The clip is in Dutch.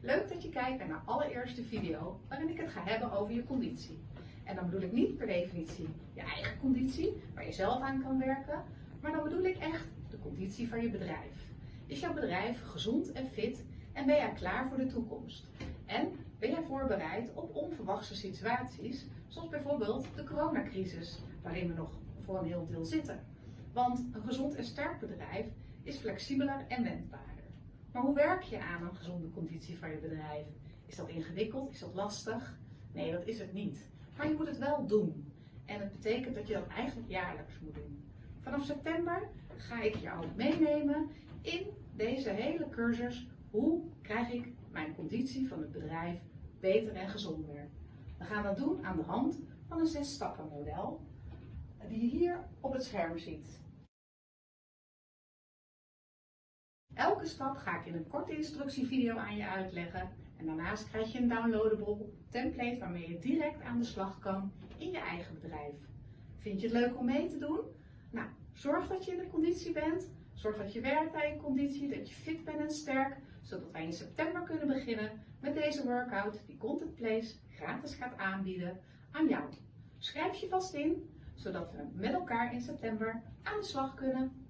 Leuk dat je kijkt naar mijn allereerste video waarin ik het ga hebben over je conditie. En dan bedoel ik niet per definitie je eigen conditie, waar je zelf aan kan werken, maar dan bedoel ik echt de conditie van je bedrijf. Is jouw bedrijf gezond en fit en ben jij klaar voor de toekomst? En ben jij voorbereid op onverwachte situaties, zoals bijvoorbeeld de coronacrisis, waarin we nog voor een heel deel zitten? Want een gezond en sterk bedrijf is flexibeler en wendbaarder. Maar hoe werk je aan een gezonde conditie van je bedrijf? Is dat ingewikkeld? Is dat lastig? Nee, dat is het niet. Maar je moet het wel doen. En het betekent dat je dat eigenlijk jaarlijks moet doen. Vanaf september ga ik jou meenemen in deze hele cursus. Hoe krijg ik mijn conditie van het bedrijf beter en gezonder? We gaan dat doen aan de hand van een zes stappen model die je hier op het scherm ziet. Elke stap ga ik in een korte instructievideo aan je uitleggen en daarnaast krijg je een downloadable template waarmee je direct aan de slag kan in je eigen bedrijf. Vind je het leuk om mee te doen? Nou, zorg dat je in de conditie bent. Zorg dat je werkt aan je conditie, dat je fit bent en sterk, zodat wij in september kunnen beginnen met deze workout die Content Place gratis gaat aanbieden aan jou. Schrijf je vast in, zodat we met elkaar in september aan de slag kunnen.